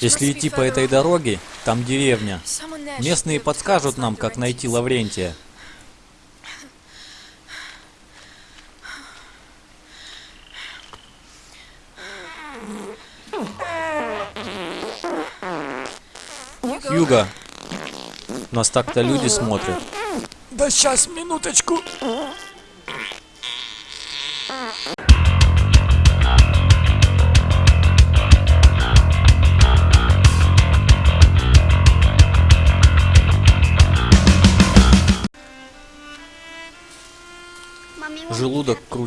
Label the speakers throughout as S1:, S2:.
S1: Если идти по этой дороге, там деревня. Местные подскажут нам, как найти Лаврентия. Юга, нас так-то люди смотрят.
S2: Да сейчас, минуточку.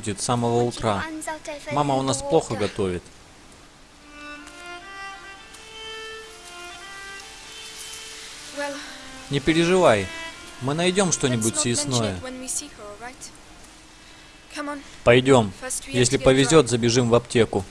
S1: Крутит с самого утра. Мама у нас плохо готовит. Не переживай, мы найдем что-нибудь съестное. Пойдем. Если повезет, забежим в аптеку.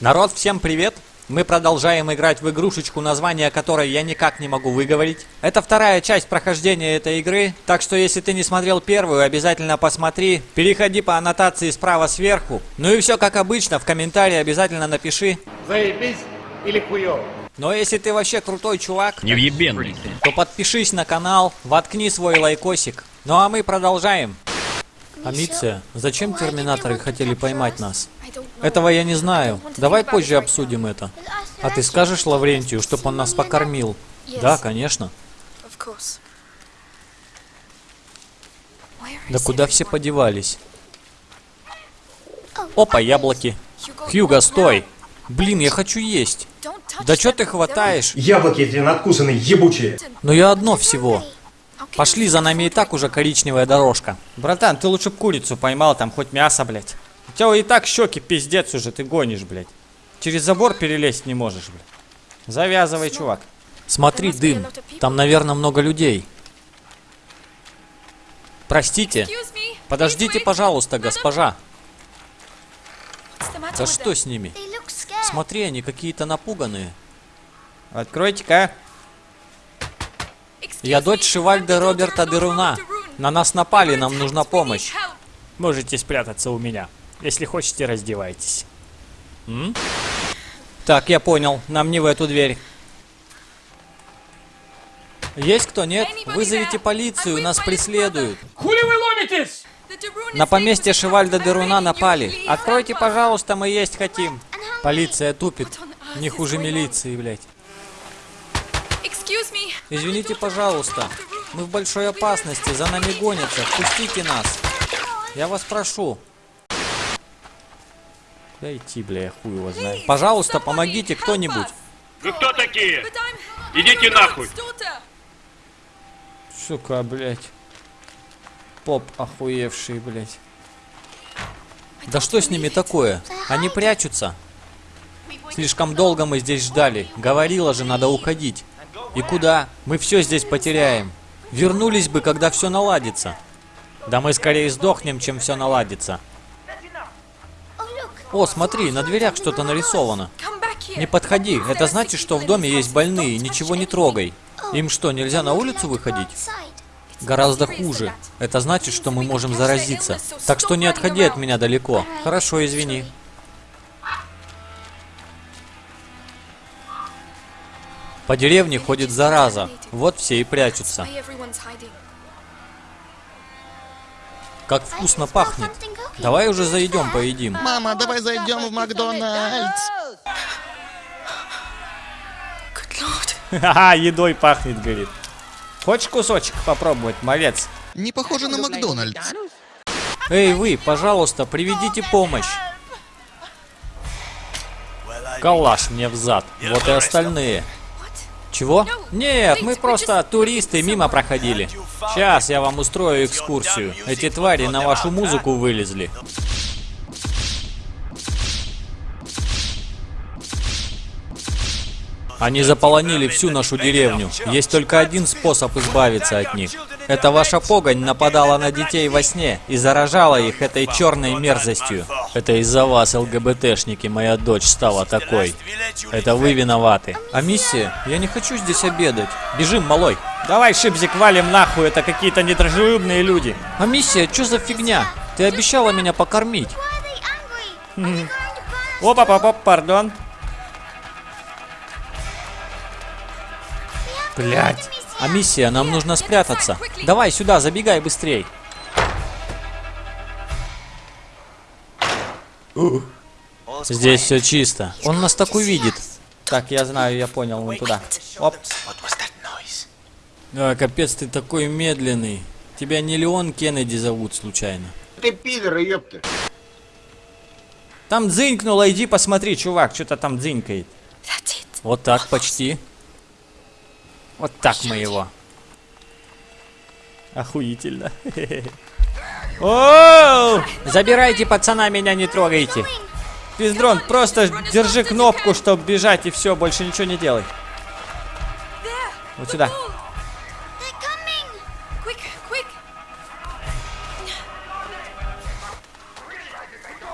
S1: Народ, всем привет! Мы продолжаем играть в игрушечку, название которой я никак не могу выговорить. Это вторая часть прохождения этой игры, так что если ты не смотрел первую, обязательно посмотри. Переходи по аннотации справа сверху. Ну и все как обычно, в комментарии обязательно напиши.
S3: Заебись или хуёво?
S1: Но если ты вообще крутой чувак,
S4: Невъебенный.
S1: то подпишись на канал, воткни свой лайкосик. Ну а мы продолжаем. Амиция, зачем терминаторы хотели поймать нас? Этого я не знаю. Давай позже обсудим это. А ты скажешь Лаврентию, чтобы он нас покормил? Да, конечно. Да куда все подевались? Опа, яблоки. Хьюго, стой! Блин, я хочу есть. Да чё ты хватаешь?
S3: Яблоки эти надкусанные, ебучие.
S1: Но я одно всего. Пошли, за нами и так уже коричневая дорожка.
S5: Братан, ты лучше б курицу поймал, там хоть мясо, блядь. У тебя и так щеки пиздец уже, ты гонишь, блядь. Через забор перелезть не можешь, блядь. Завязывай, чувак.
S1: Смотри, дым. Там, наверное, много людей. Простите. Подождите, пожалуйста, госпожа. Да что с ними? Смотри, они какие-то напуганные.
S5: Откройте-ка.
S1: Я дочь Шивальда Роберта Деруна. На нас напали, нам нужна помощь.
S5: Можете спрятаться у меня. Если хотите, раздевайтесь.
S1: М? Так, я понял. Нам не в эту дверь. Есть кто? Нет? Вызовите полицию, нас преследуют.
S3: Хули вы ломитесь?
S1: На поместье Шивальда Деруна напали. Откройте, пожалуйста, мы есть хотим. Полиция тупит. Не хуже милиции, блядь. Извините, пожалуйста. Мы в большой опасности, за нами гонятся. Впустите нас. Я вас прошу. Куда идти, бля, я хуй его знаю. Пожалуйста, помогите кто-нибудь.
S4: Вы кто такие? Идите нахуй.
S1: Сука, блядь. Поп охуевший, блядь. Да что с ними такое? Они прячутся. Слишком долго мы здесь ждали. Говорила же, надо уходить. И куда? Мы все здесь потеряем. Вернулись бы, когда все наладится. Да мы скорее сдохнем, чем все наладится. О, смотри, на дверях что-то нарисовано. Не подходи, это значит, что в доме есть больные, ничего не трогай. Им что, нельзя на улицу выходить? Гораздо хуже. Это значит, что мы можем заразиться. Так что не отходи от меня далеко. Хорошо, извини. По деревне ходит зараза. Вот все и прячутся. Как вкусно пахнет. Давай уже зайдем, поедим.
S6: Мама, давай зайдем в Макдональдс.
S5: Ха-ха, едой пахнет, говорит. Хочешь кусочек попробовать, малец?
S6: Не похоже на Макдональдс.
S1: Эй, вы, пожалуйста, приведите помощь. Калаш мне в зад. Вот и остальные. Чего? Нет, мы просто туристы мимо проходили. Сейчас я вам устрою экскурсию. Эти твари на вашу музыку вылезли. Они заполонили всю нашу деревню. Есть только один способ избавиться от них. Это ваша погонь нападала на детей во сне и заражала их этой черной мерзостью. Это из-за вас, ЛГБТшники, моя дочь стала такой. Это вы виноваты. А миссия? Я не хочу здесь обедать. Бежим, малой.
S5: Давай, Шипзик, валим нахуй, это какие-то недружелюбные люди.
S1: А миссия, что за фигня? Ты обещала меня покормить.
S5: опа па па пардон.
S1: Блять. А миссия, нам нужно спрятаться. Давай сюда, забегай быстрей. Здесь все чисто. Он нас так увидит.
S5: Так, я знаю, я понял, вон туда. Оп.
S1: А, капец, ты такой медленный. Тебя не Леон Кеннеди зовут случайно.
S7: Ты пидор, ёпта.
S5: Там дзынькнуло, иди посмотри, чувак, что-то там дзынькает.
S1: Вот так, почти.
S5: Вот так мы его. Охуительно. Оу!
S1: Забирайте пацана, меня не трогайте.
S5: Пиздрон, просто держи кнопку, чтобы бежать, и все, больше ничего не делай. Вот сюда.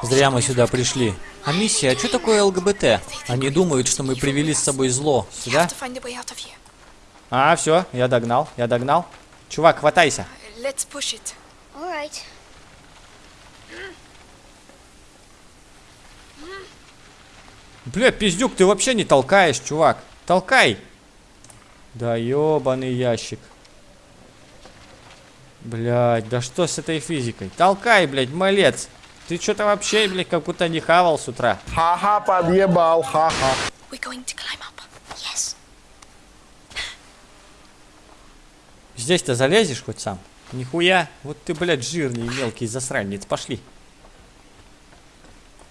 S1: Зря мы сюда пришли. А миссия, а что такое ЛГБТ? Они думают, что мы привели с собой зло.
S5: Сюда? А, все, я догнал, я догнал. Чувак, хватайся.
S8: Alright.
S5: Бля, пиздюк, ты вообще не толкаешь, чувак. Толкай. Да ёбаный ящик. Блядь, да что с этой физикой? Толкай, блядь, малец. Ты что-то вообще, блядь, как будто не хавал с утра.
S7: Ха-ха, подъебал, ха-ха.
S5: Здесь-то залезешь хоть сам? Нихуя. Вот ты, блядь, жирный мелкий засранец. Пошли.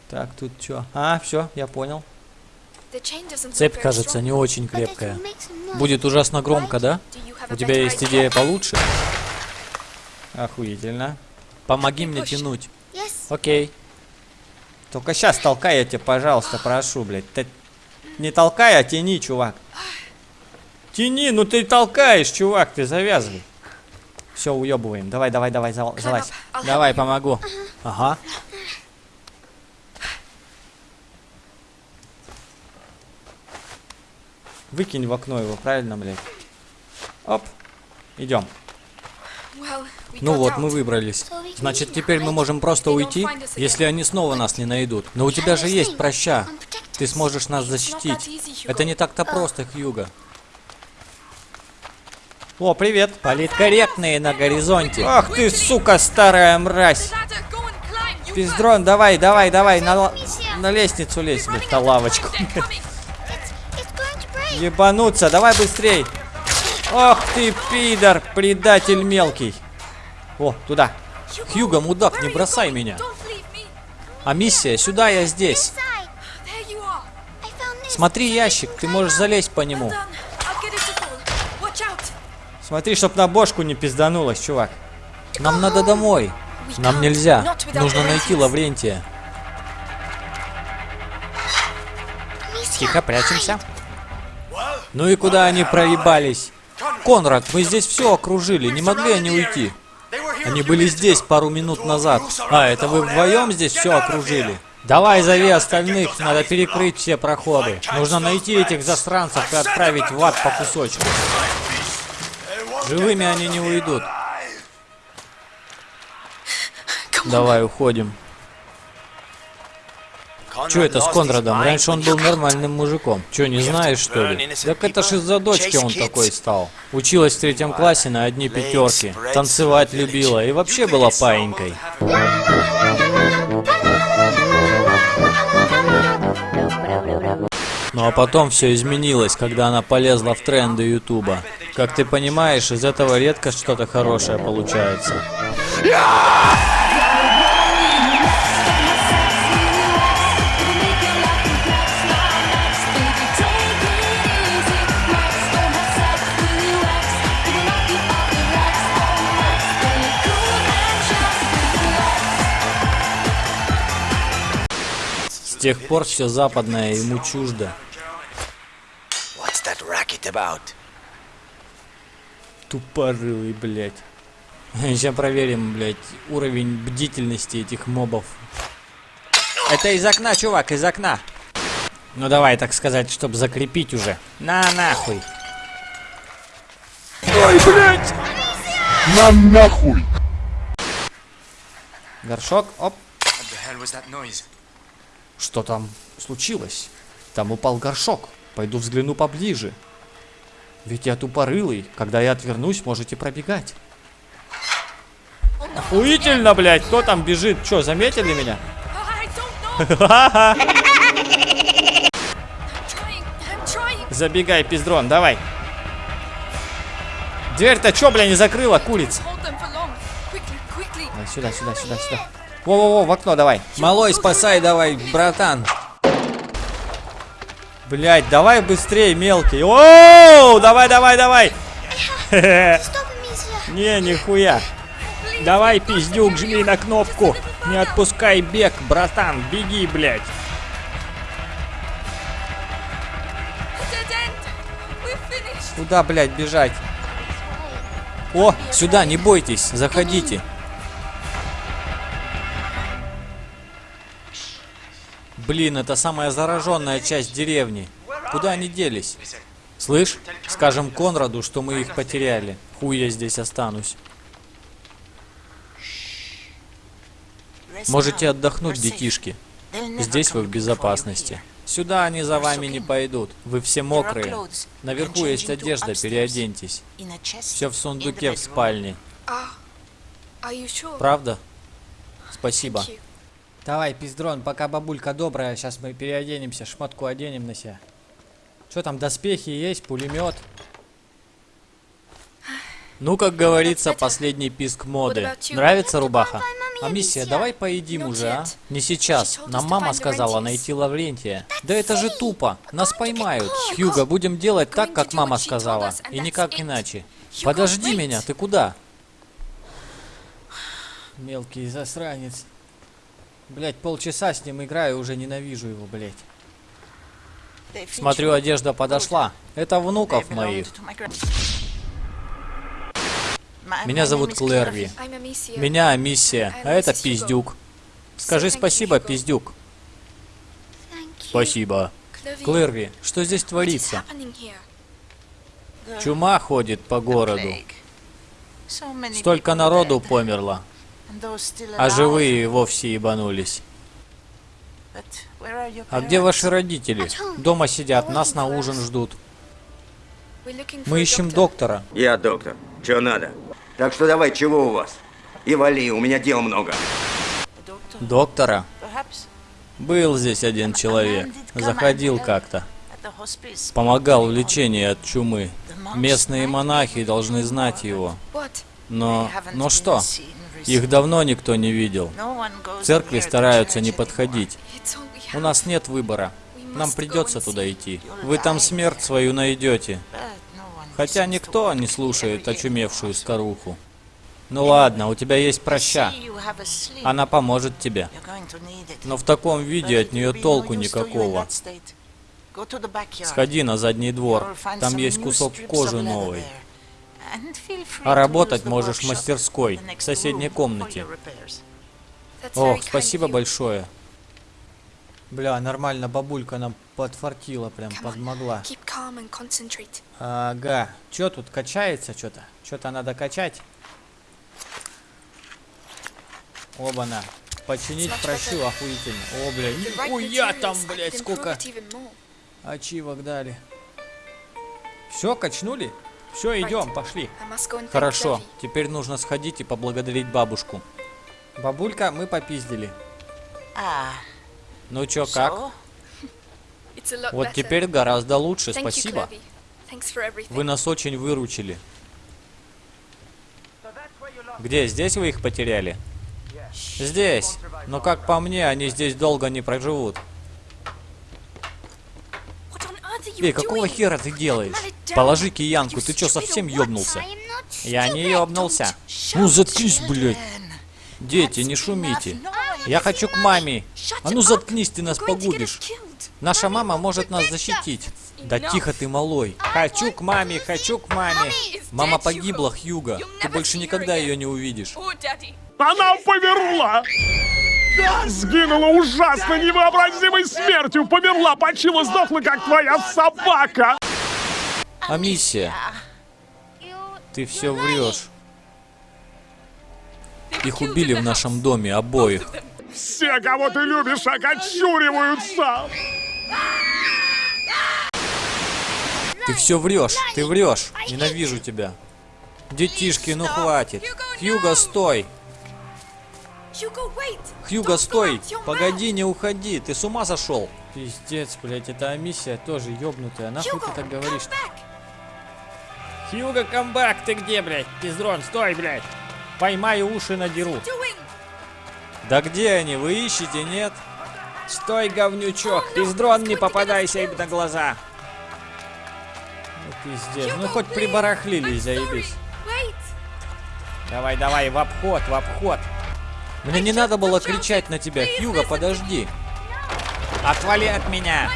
S5: Так, тут что? А, все, я понял.
S1: Цепь, кажется, не очень крепкая. Будет ужасно громко, да? У тебя есть идея получше?
S5: Охуительно.
S1: Помоги мне тянуть. Окей.
S5: Только сейчас толкай я тебя, пожалуйста, прошу, блядь. Ты не толкай, а тяни, чувак. Тяни, ну ты толкаешь, чувак, ты завязывай. Все, уебываем. Давай, давай, давай, зал- залазь.
S1: Давай, помогу. Ага.
S5: Выкинь в окно его, правильно, блядь? Оп. Идем.
S1: Ну вот, мы выбрались. Значит, теперь мы можем просто уйти, если они снова нас не найдут. Но у тебя же есть проща. Ты сможешь нас защитить. Это не так-то просто, Хьюга.
S5: О, привет.
S1: Политкорректные на горизонте.
S5: Ах ты, сука, старая мразь. Пиздрон, давай, давай, давай, на, на лестницу лезь, блядь, на лавочку. Ебануться, давай быстрей. Ох ты, пидор, предатель мелкий. О, туда.
S1: Хьюга, мудак, не бросай меня. А миссия, сюда я здесь. Смотри ящик, ты можешь залезть по нему.
S5: Смотри, чтоб на бошку не пизданулась, чувак.
S1: Нам надо домой. Нам нельзя. Нужно найти Лаврентия. Тихо, прячемся. Ну и куда они проебались? Конрад, мы здесь все окружили, не могли они уйти. Они были здесь пару минут назад. А, это вы вдвоем здесь все окружили? Давай зови остальных, надо перекрыть все проходы. Нужно найти этих засранцев и отправить в ад по кусочку. Живыми они не уйдут. Давай, уходим. Че это с Конрадом? Раньше он был нормальным мужиком. Че, не знаешь, что ли? Так это ж из-за дочки он такой стал. Училась в третьем классе на одни пятерки. Танцевать любила и вообще была паинькой. Ну а потом все изменилось, когда она полезла в тренды Ютуба. Как ты понимаешь, из этого редко что-то хорошее получается. С тех пор все западное ему чуждо.
S5: Тупорылый, блядь.
S1: Сейчас проверим, блядь, уровень бдительности этих мобов. Это из окна, чувак, из окна. Ну давай, так сказать, чтобы закрепить уже. На нахуй.
S5: Горшок, оп.
S9: What the hell was that noise?
S5: Что там случилось? Там упал горшок. Пойду взгляну поближе. Ведь я тупорылый. Когда я отвернусь, можете пробегать. Охуительно, блядь. Кто там бежит? Че, заметили меня? Забегай, пиздрон, давай. Дверь-то чё, бля, не закрыла, курица? Сюда, сюда, сюда, сюда. Во-во-во, в окно давай.
S1: Малой, спасай давай, братан.
S5: Блять, давай быстрее, мелкий. Оу, давай, давай, давай. Не, нихуя. Давай, пиздюк, жми на кнопку. Не отпускай бег, братан, беги, блядь.
S8: Finished.
S5: Куда, блядь, бежать?
S1: О, сюда, не бойтесь, заходите. Блин, это самая зараженная часть деревни. Куда они делись? Слышь, скажем Конраду, что мы их потеряли. Хуй я здесь останусь. Можете отдохнуть, детишки. Здесь вы в безопасности. Сюда они за вами не пойдут. Вы все мокрые. Наверху есть одежда, переоденьтесь. Все в сундуке в спальне.
S8: You sure?
S1: Правда? Спасибо.
S5: Давай, пиздрон, пока бабулька добрая, сейчас мы переоденемся, шмотку оденем на себя. Что там, доспехи есть, пулемет?
S1: Ну, как говорится, последний писк моды. Нравится рубаха? А миссия, давай поедим уже, а? Не сейчас. Нам мама сказала найти Лаврентия. Да это же тупо. Нас поймают. Хьюго, будем делать так, как мама сказала. И никак иначе. Подожди меня, ты куда?
S5: Мелкий засранец. Блять, полчаса с ним играю, уже ненавижу его, блять.
S1: Смотрю, одежда подошла. Это внуков моих. Меня зовут Клэрви. Меня миссия, а это пиздюк. Скажи спасибо, пиздюк. Спасибо. Клэрви, что здесь творится? Чума ходит по городу. Столько народу померло, а живые и вовсе ебанулись. А где ваши родители? Дома сидят, нас на ужин ждут. Мы ищем доктора.
S10: Я доктор. Чё надо? Так что давай, чего у вас? И вали, у меня дел много.
S1: Доктора? Был здесь один человек. Заходил как-то. Помогал в лечении от чумы. Местные монахи должны знать его. Но... Но что? Их давно никто не видел. В церкви стараются не подходить. У нас нет выбора. Нам придется туда идти. Вы там смерть свою найдете. Хотя никто не слушает очумевшую старуху. Ну ладно, у тебя есть проща. Она поможет тебе. Но в таком виде от нее толку никакого. Сходи на задний двор. Там есть кусок кожи новый. А работать можешь в мастерской, в соседней комнате. Ох, спасибо большое.
S5: Бля, нормально, бабулька нам подфартила, прям подмогла. Ага. Чё тут качается что-то? Что-то надо качать. Оба-на. Починить прощу охуительно. О, бля, нихуя там, блядь, сколько ачивок дали. Все, качнули? Все, идем, пошли.
S1: Хорошо, теперь нужно сходить и поблагодарить бабушку.
S5: Бабулька, мы попиздили.
S1: Ну чё, как? Вот теперь гораздо лучше, спасибо. Вы нас очень выручили. Где? Здесь вы их потеряли? Здесь. Но как по мне, они здесь долго не проживут. Эй, какого хера ты делаешь? Положи киянку, ты чё, совсем ёбнулся? Я не ёбнулся. Ну заткнись, блядь. Дети, не шумите. Я хочу к маме. А ну заткнись, ты нас погубишь. Наша мама может нас защитить. Да тихо ты, малой. Хочу к маме, хочу к маме. Мама погибла, Хьюго. Ты больше никогда ее не увидишь.
S3: Она померла! Сгинула ужасно невообразимой смертью! Померла, почила, сдохла, как твоя собака!
S1: А миссия? Ты все врешь. Их убили в нашем доме, обоих.
S3: Все, кого ты любишь, окочуриваются!
S5: Ты все врешь, ты врешь. Ненавижу тебя. Детишки, ну хватит. Хьюго, стой. Хьюго, стой. Погоди, не уходи. Ты с ума сошел?
S1: Пиздец, блядь, эта Амисия тоже ёбнутая. Нахуй ты так говоришь? Хьюго, камбак, ты где, блядь? Пиздрон, стой, блядь. Поймаю уши надеру.
S5: Да где они? Вы ищете, нет?
S1: Стой, говнючок. Пиздрон, не попадайся им на глаза. Ну, пиздец. Ну, хоть прибарахлились, заебись. Давай, давай, в обход, в обход.
S5: Мне не надо было кричать на тебя. Хьюго, подожди.
S1: Отвали от меня.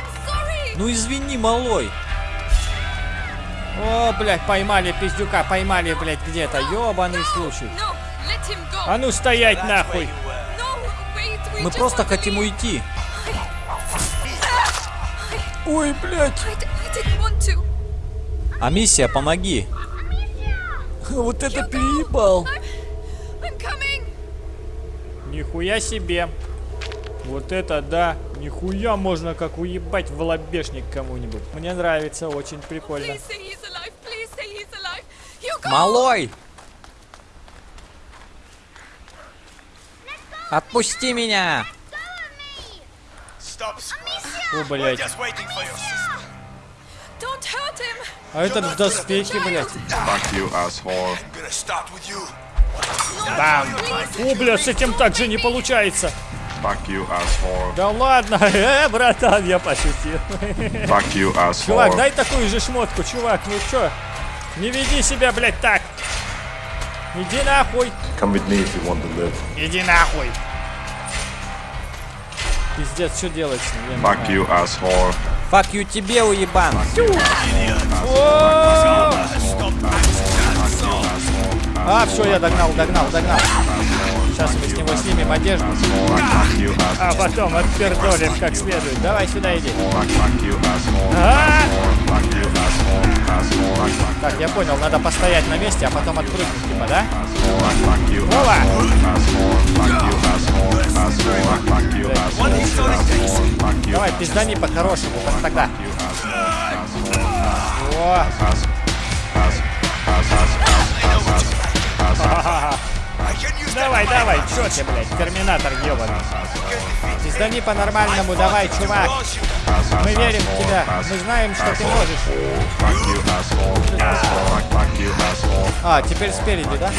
S5: Ну извини, малой.
S1: О, блядь, поймали пиздюка, поймали, блядь, где-то. Ёбаный случай. А ну стоять нахуй.
S5: Мы просто хотим уйти.
S11: Ой, блядь,
S12: want to.
S5: А миссия, помоги.
S11: вот это переебал.
S1: Нихуя себе. Вот это да. Нихуя можно как уебать в лобешник кому-нибудь. Мне нравится, очень прикольно.
S5: Малой! Отпусти меня!
S1: О, блядь. А этот в доспехе, блядь.
S3: Fuck you, asshole.
S13: You.
S1: Бам. О, блядь, с этим так же не получается.
S3: Fuck you, asshole.
S1: Да ладно, э, братан, я пошутил.
S3: Fuck you,
S1: Чувак,
S3: asshole.
S1: дай такую же шмотку, чувак, ну чё? Не веди себя, блядь, так. Иди нахуй.
S3: Come with me if you want to live.
S1: Иди нахуй. Пиздец, что делать с ним?
S3: Fuck you, asshole.
S5: Фак ю тебе, уебан!
S1: А, все, я догнал, догнал, догнал. Сейчас мы с него снимем одежду, а потом отпердолим как следует. Давай сюда иди. А! Так, я понял, надо постоять на месте, а потом отпрыгнуть, типа, да?
S3: you,
S1: Давай, пиздани по-хорошему, тогда. О, давай, давай, чё ты, блядь, терминатор ебаный. Пиздани по-нормальному, давай, чувак. Мы верим в тебя, мы знаем, что ты можешь. А, теперь спереди, да?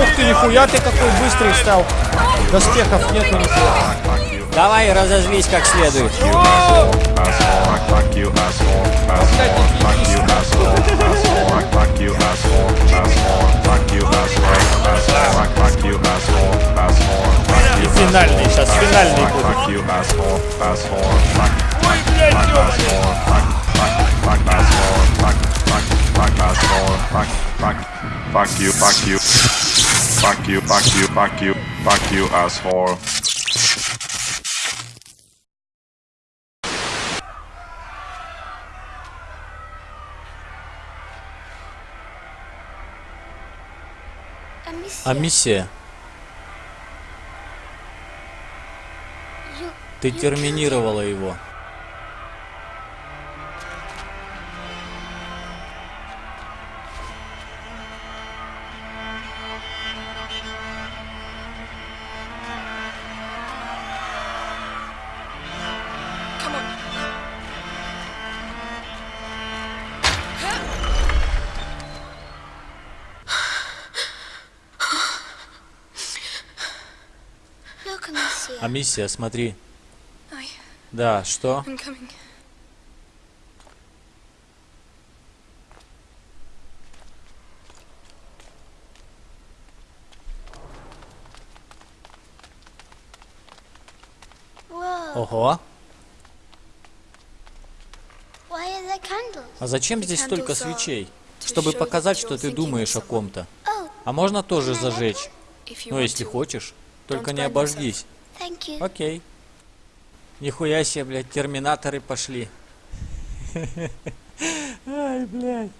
S1: Ух ты, нихуя ты какой быстрый стал. Доспехов нету нихуя.
S5: Давай разозлись как следует.
S3: Asshole. Fuck, fuck you, asshole. Asshole. Fuck you, asshole. Asshole. Fuck, fuck you, asshole. Asshole. Fuck you, asshole. Asshole. Fuck, fuck you, asshole. Asshole. Fuck
S1: И
S3: you,
S1: финальный, сейчас финальный
S3: Fuck,
S1: будет.
S3: fuck you, asshole. Asshole. Fuck,
S1: Ой, блядь, ёбаный.
S3: asshole. Fuck, fuck, fuck, asshole. Fuck, fuck, fuck, asshole. Fuck, fuck, fuck you, fuck you. Fuck you, fuck you, fuck you, fuck you, asshole.
S5: А миссия? Ты терминировала его. А миссия, смотри. Да, что? Ого. А зачем здесь столько свечей? Чтобы показать, что ты думаешь о ком-то.
S14: Oh,
S5: А можно тоже зажечь?
S12: You
S5: Ну, если хочешь. Только не обожгись.
S14: Thank you.
S5: Окей. Нихуя себе, блядь, терминаторы пошли. Ай, блядь.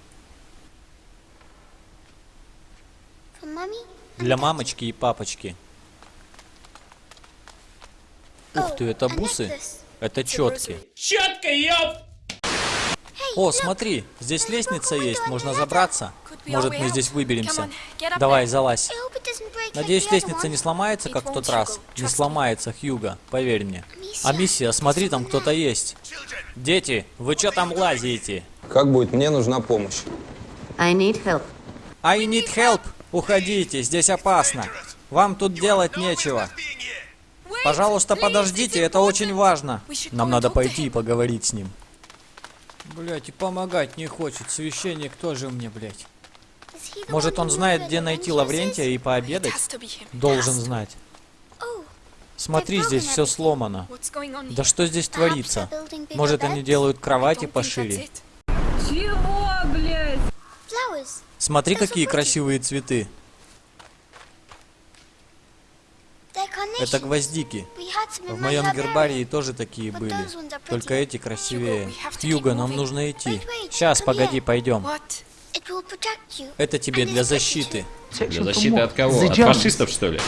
S5: Для мамочки и папочки.
S1: Ух ты, это бусы? Это четки.
S4: Четко, ёп!
S1: О, смотри, здесь лестница есть, можно забраться. Может, мы здесь выберемся. Давай, залазь. Надеюсь, лестница не сломается, как в тот раз. Не сломается, Хьюга, поверь мне.
S14: Amicia,
S1: Амисия, смотри, там кто-то есть. Дети, вы что там лазите?
S15: Как будет? Мне нужна помощь.
S16: I need help.
S1: I need help. Уходите, здесь опасно. Вам тут делать нечего. Пожалуйста, подождите, это очень важно. Нам надо пойти и поговорить с ним.
S5: Блять, и помогать не хочет. Священник тоже мне, блять.
S1: Может, он знает, где найти? Лаврентия и пообедать? Должен знать. Смотри, здесь все сломано. Да что здесь творится? Может, они делают кровати пошире?
S8: it.
S14: Flowers.
S1: Смотри, какие красивые цветы. Это гвоздики. В моем гербарии тоже такие были. Только эти красивее. Хьюго, нам нужно идти. Сейчас, погоди, пойдем. Это тебе для защиты.
S4: Для защиты от кого? От фашистов, что ли?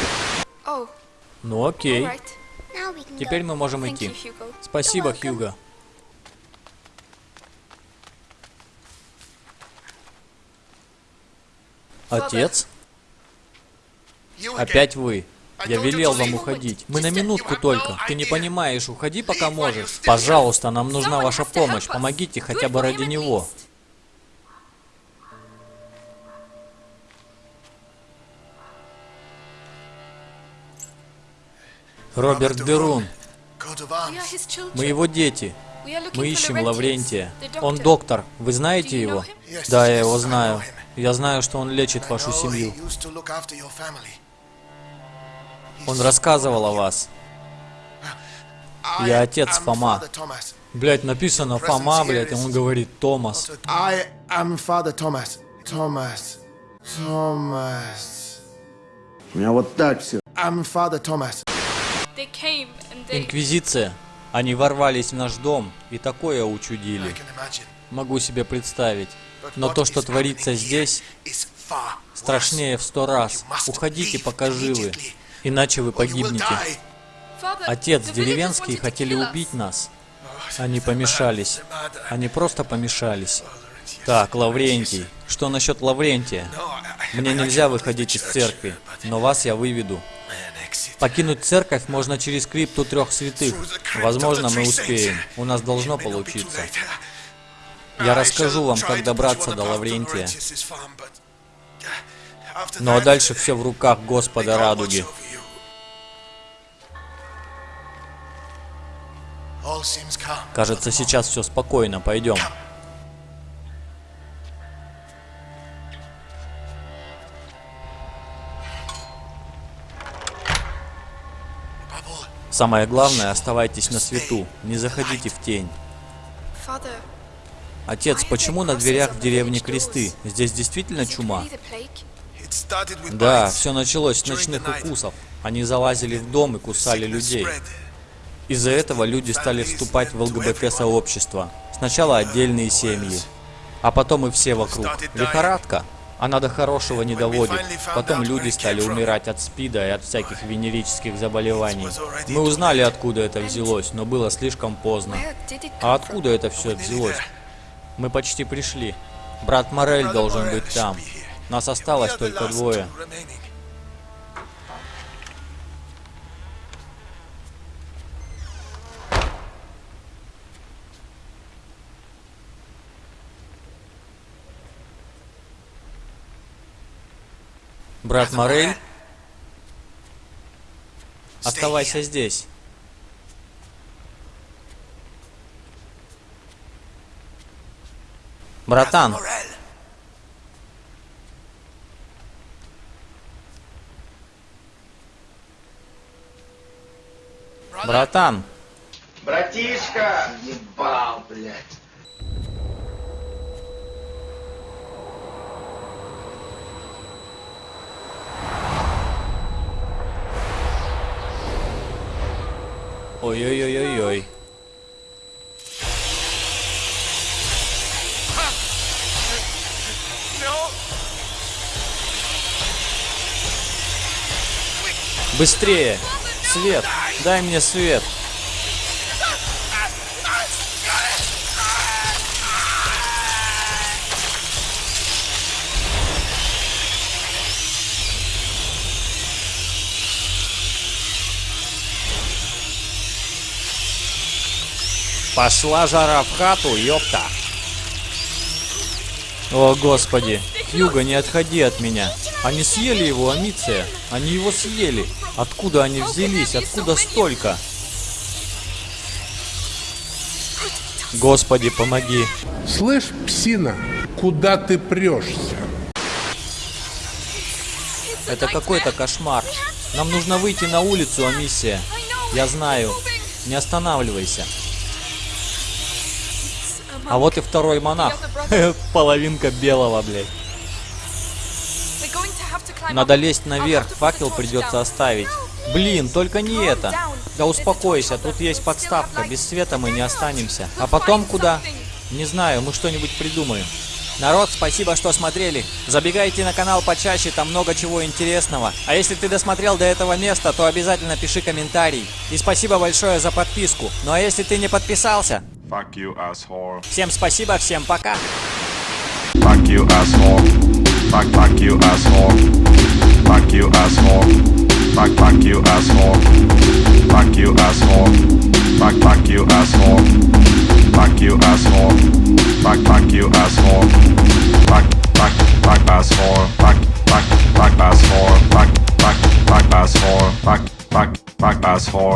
S1: Ну окей. Теперь мы можем идти. Спасибо. Хьюго. Отец? Опять вы. Я велел вам уходить. Мы на минутку только. Ты не понимаешь, уходи пока можешь. Пожалуйста, нам нужна ваша помощь. Помогите хотя бы ради него. Роберт Дерун. Мы его дети. Мы ищем Лаврентия. Он доктор. Вы знаете его? Да, я его знаю. Я знаю, что он лечит вашу семью. Он рассказывал о вас. Я отец Фома. Блять, написано Фома, блять, и он говорит Томас.
S9: I am Father Thomas. Thomas. Thomas.
S7: У меня вот так все.
S9: I'm Father Thomas.
S8: They came and they...
S1: Инквизиция. Они ворвались в наш дом и такое учудили. Могу себе представить. Но то, что творится здесь, страшнее в сто раз. Уходите, пока живы. Иначе вы погибнете. Отец, деревенские хотели убить нас. Они помешались. Они просто помешались. Так, Лаврентий. Что насчет Лаврентия? Мне нельзя выходить из церкви, но вас я выведу. Покинуть церковь можно через крипту трех святых. Возможно, мы успеем. У нас должно получиться. Я расскажу вам, как добраться до Лаврентия.
S9: Uh,
S1: Ну а дальше все в руках Господа Радуги. Кажется, сейчас все спокойно. Пойдем. Самое главное, оставайтесь на свету. Не заходите в тень. Отец, почему на дверях в деревне кресты? Здесь действительно чума? Да, все началось с ночных укусов. Они залазили в дом и кусали людей. Из-за этого люди стали вступать в ЛГБТ-сообщество. Сначала отдельные семьи, а потом и все вокруг. Лихорадка. Она до хорошего не доводит. Потом люди стали умирать от СПИДа и от всяких венерических заболеваний. Мы узнали, откуда это взялось, но было слишком поздно. А откуда это все взялось? Мы почти пришли. Брат Морель должен быть там. Нас осталось только двое. Брат Морель, оставайся здесь. Братан, братан,
S7: Братишка!
S1: Ой-ой-ой-ой-ой. Быстрее! Свет! Дай мне свет. Пошла жара в хату, ёпта. О, господи. Юга, не отходи от меня. Они съели его, Амиция. Они его съели. Откуда они взялись? Откуда столько? Господи, помоги.
S17: Слышь, псина, куда ты прешься?
S1: Это какой-то кошмар. Нам нужно выйти на улицу, Амиссия. Я знаю. Не останавливайся. А вот и второй монах. Половинка белого, блядь. Надо лезть наверх, факел придется оставить. Блин, только не это. Да успокойся, тут есть подставка, без света мы не останемся. А потом куда? Не знаю, мы что-нибудь придумаем. Народ, спасибо, что смотрели. Забегайте на канал почаще, там много чего интересного. А если ты досмотрел до этого места, то обязательно пиши комментарий. И спасибо большое за подписку. Ну а если ты не подписался,
S3: Fuck you, asshole.
S1: всем спасибо, всем пока.
S3: Fuck you, asshole. Fuck, fuck you, asshole. Fuck you, asshole. Fuck, fuck you, asshole. Fuck you, asshole. Fuck, fuck you, asshole. Fuck you, asshole. Fuck, fuck you, asshole. Fuck, fuck, fuck, asshole. Fuck, fuck, fuck, asshole. Fuck, fuck, fuck, asshole. Fuck, fuck, fuck, asshole.